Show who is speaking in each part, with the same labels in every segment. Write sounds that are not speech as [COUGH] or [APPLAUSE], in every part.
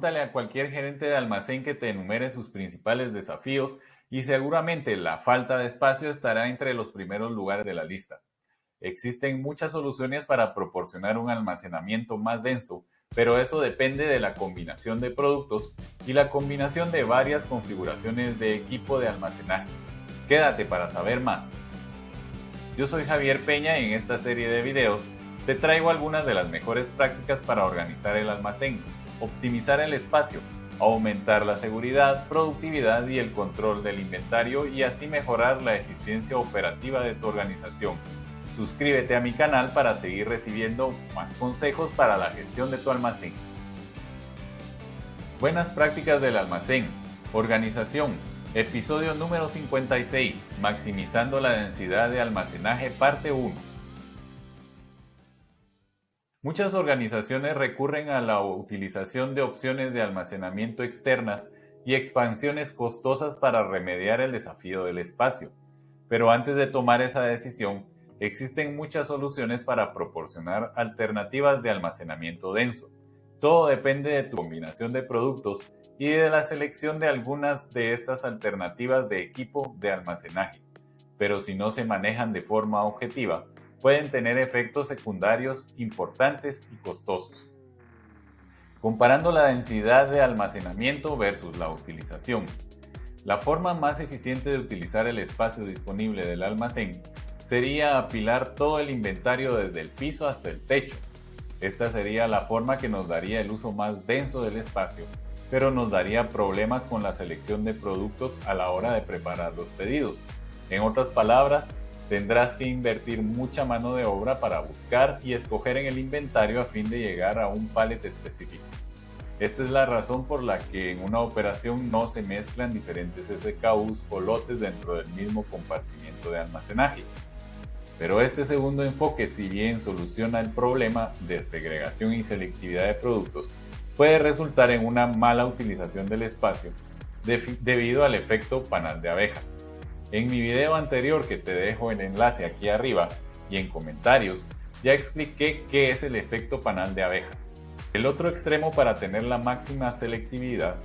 Speaker 1: Pregúntale a cualquier gerente de almacén que te enumere sus principales desafíos y seguramente la falta de espacio estará entre los primeros lugares de la lista. Existen muchas soluciones para proporcionar un almacenamiento más denso, pero eso depende de la combinación de productos y la combinación de varias configuraciones de equipo de almacenaje. Quédate para saber más. Yo soy Javier Peña y en esta serie de videos te traigo algunas de las mejores prácticas para organizar el almacén, optimizar el espacio, aumentar la seguridad, productividad y el control del inventario y así mejorar la eficiencia operativa de tu organización. Suscríbete a mi canal para seguir recibiendo más consejos para la gestión de tu almacén. Buenas prácticas del almacén. Organización. Episodio número 56. Maximizando la densidad de almacenaje parte 1. Muchas organizaciones recurren a la utilización de opciones de almacenamiento externas y expansiones costosas para remediar el desafío del espacio. Pero antes de tomar esa decisión, existen muchas soluciones para proporcionar alternativas de almacenamiento denso. Todo depende de tu combinación de productos y de la selección de algunas de estas alternativas de equipo de almacenaje. Pero si no se manejan de forma objetiva, pueden tener efectos secundarios importantes y costosos. Comparando la densidad de almacenamiento versus la utilización. La forma más eficiente de utilizar el espacio disponible del almacén sería apilar todo el inventario desde el piso hasta el techo. Esta sería la forma que nos daría el uso más denso del espacio, pero nos daría problemas con la selección de productos a la hora de preparar los pedidos. En otras palabras, tendrás que invertir mucha mano de obra para buscar y escoger en el inventario a fin de llegar a un pallet específico. Esta es la razón por la que en una operación no se mezclan diferentes SKUs o lotes dentro del mismo compartimiento de almacenaje. Pero este segundo enfoque, si bien soluciona el problema de segregación y selectividad de productos, puede resultar en una mala utilización del espacio debido al efecto panal de abejas. En mi video anterior que te dejo el enlace aquí arriba y en comentarios, ya expliqué qué es el efecto panal de abejas. El otro extremo para tener la máxima selectividad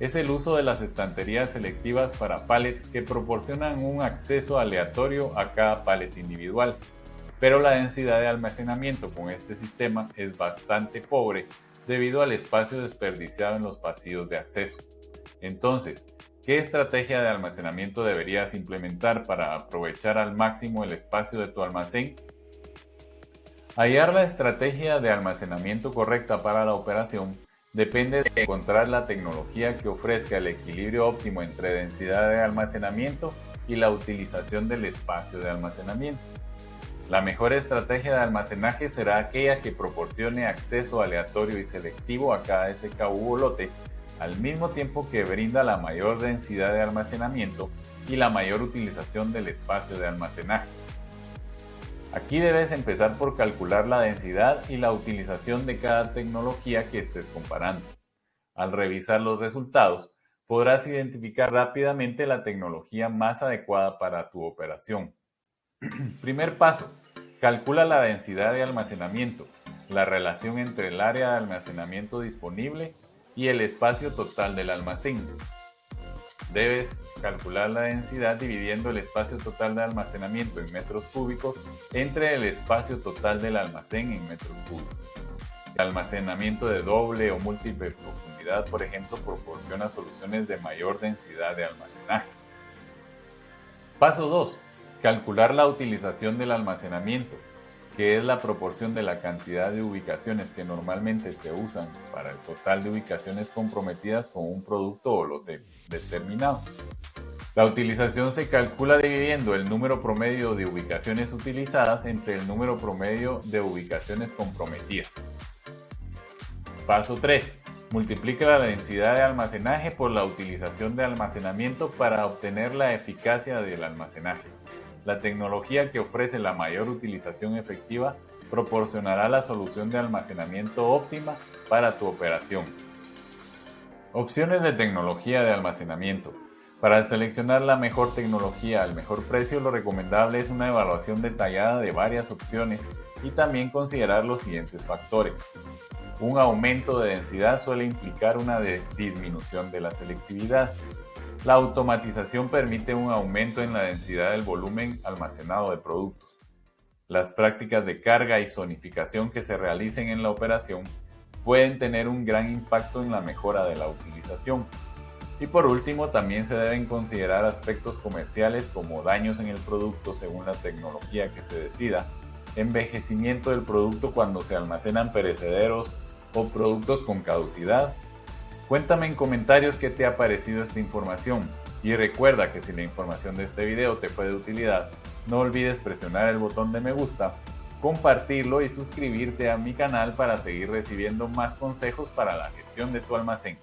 Speaker 1: es el uso de las estanterías selectivas para pallets que proporcionan un acceso aleatorio a cada pallet individual, pero la densidad de almacenamiento con este sistema es bastante pobre debido al espacio desperdiciado en los pasillos de acceso. Entonces, ¿qué estrategia de almacenamiento deberías implementar para aprovechar al máximo el espacio de tu almacén? Hallar la estrategia de almacenamiento correcta para la operación depende de encontrar la tecnología que ofrezca el equilibrio óptimo entre densidad de almacenamiento y la utilización del espacio de almacenamiento. La mejor estrategia de almacenaje será aquella que proporcione acceso aleatorio y selectivo a cada SKU o lote, al mismo tiempo que brinda la mayor densidad de almacenamiento y la mayor utilización del espacio de almacenaje. Aquí debes empezar por calcular la densidad y la utilización de cada tecnología que estés comparando. Al revisar los resultados, podrás identificar rápidamente la tecnología más adecuada para tu operación. [CLEARS THROAT] Primer paso, calcula la densidad de almacenamiento, la relación entre el área de almacenamiento disponible y el espacio total del almacén. Debes calcular la densidad dividiendo el espacio total de almacenamiento en metros cúbicos entre el espacio total del almacén en metros cúbicos. El almacenamiento de doble o múltiple profundidad, por ejemplo, proporciona soluciones de mayor densidad de almacenaje. Paso 2. Calcular la utilización del almacenamiento, que es la proporción de la cantidad de ubicaciones que normalmente se usan para el total de ubicaciones comprometidas con un producto o lote determinado. La utilización se calcula dividiendo el número promedio de ubicaciones utilizadas entre el número promedio de ubicaciones comprometidas. Paso 3. Multiplica la densidad de almacenaje por la utilización de almacenamiento para obtener la eficacia del almacenaje. La tecnología que ofrece la mayor utilización efectiva proporcionará la solución de almacenamiento óptima para tu operación. Opciones de tecnología de almacenamiento. Para seleccionar la mejor tecnología al mejor precio, lo recomendable es una evaluación detallada de varias opciones y también considerar los siguientes factores. Un aumento de densidad suele implicar una disminución de la selectividad. La automatización permite un aumento en la densidad del volumen almacenado de productos. Las prácticas de carga y zonificación que se realicen en la operación pueden tener un gran impacto en la mejora de la utilización. Y por último, también se deben considerar aspectos comerciales como daños en el producto según la tecnología que se decida, envejecimiento del producto cuando se almacenan perecederos o productos con caducidad. Cuéntame en comentarios qué te ha parecido esta información y recuerda que si la información de este video te fue de utilidad, no olvides presionar el botón de me gusta, compartirlo y suscribirte a mi canal para seguir recibiendo más consejos para la gestión de tu almacén.